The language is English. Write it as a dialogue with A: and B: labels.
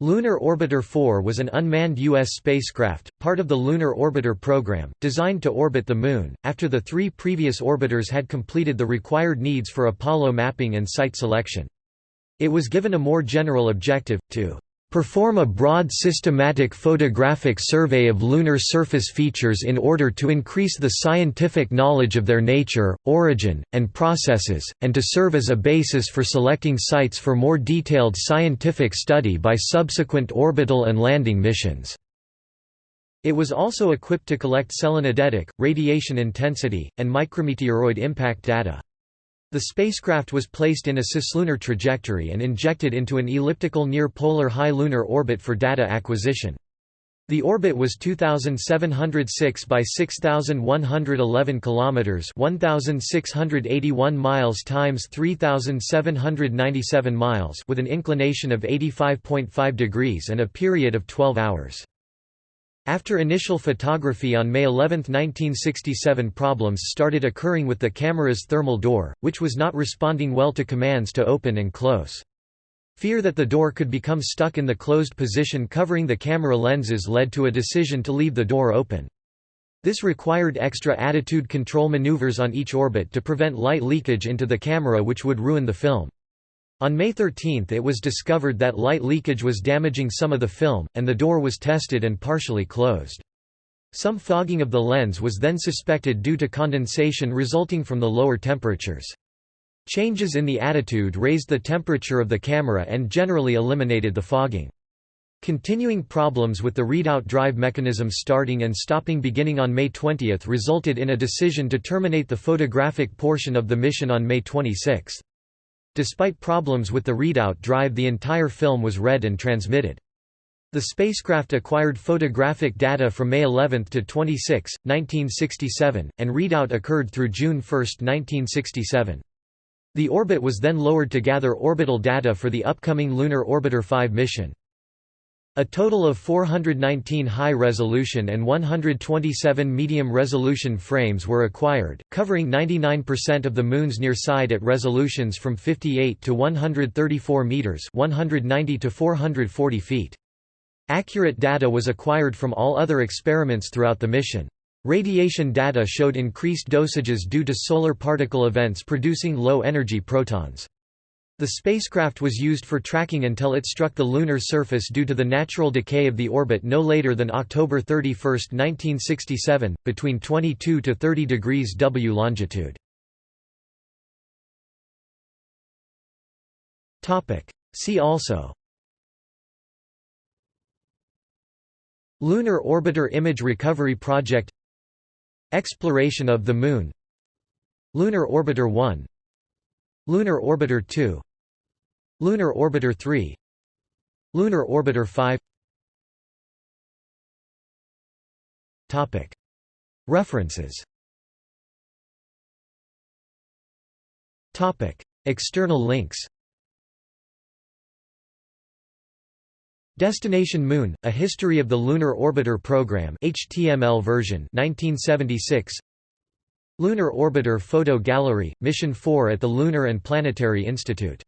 A: Lunar Orbiter 4 was an unmanned U.S. spacecraft, part of the Lunar Orbiter program, designed to orbit the Moon, after the three previous orbiters had completed the required needs for Apollo mapping and site selection. It was given a more general objective, to perform a broad systematic photographic survey of lunar surface features in order to increase the scientific knowledge of their nature, origin, and processes, and to serve as a basis for selecting sites for more detailed scientific study by subsequent orbital and landing missions. It was also equipped to collect selenodetic, radiation intensity, and micrometeoroid impact data. The spacecraft was placed in a cislunar trajectory and injected into an elliptical near-polar high lunar orbit for data acquisition. The orbit was 2706 by 6111 kilometers, 1681 miles times 3797 miles with an inclination of 85.5 degrees and a period of 12 hours. After initial photography on May 11, 1967 problems started occurring with the camera's thermal door, which was not responding well to commands to open and close. Fear that the door could become stuck in the closed position covering the camera lenses led to a decision to leave the door open. This required extra attitude control maneuvers on each orbit to prevent light leakage into the camera which would ruin the film. On May 13 it was discovered that light leakage was damaging some of the film, and the door was tested and partially closed. Some fogging of the lens was then suspected due to condensation resulting from the lower temperatures. Changes in the attitude raised the temperature of the camera and generally eliminated the fogging. Continuing problems with the readout drive mechanism starting and stopping beginning on May 20 resulted in a decision to terminate the photographic portion of the mission on May 26. Despite problems with the readout drive the entire film was read and transmitted. The spacecraft acquired photographic data from May 11 to 26, 1967, and readout occurred through June 1, 1967. The orbit was then lowered to gather orbital data for the upcoming Lunar Orbiter 5 mission. A total of 419 high-resolution and 127 medium-resolution frames were acquired, covering 99% of the Moon's near side at resolutions from 58 to 134 meters (190 to 440 feet). Accurate data was acquired from all other experiments throughout the mission. Radiation data showed increased dosages due to solar particle events producing low-energy protons. The spacecraft was used for tracking until it struck the lunar surface due to the natural decay of the orbit no later than October 31, 1967, between 22 to 30 degrees W longitude. See also. Lunar Orbiter Image Recovery Project. Exploration of the Moon. Lunar Orbiter 1 Lunar Orbiter 2 Lunar Orbiter 3 Lunar Orbiter 5 Topic. References. Topic. External links. Destination Moon: A History of the Lunar Orbiter Program HTML version 1976 Lunar Orbiter Photo Gallery, Mission 4 at the Lunar and Planetary Institute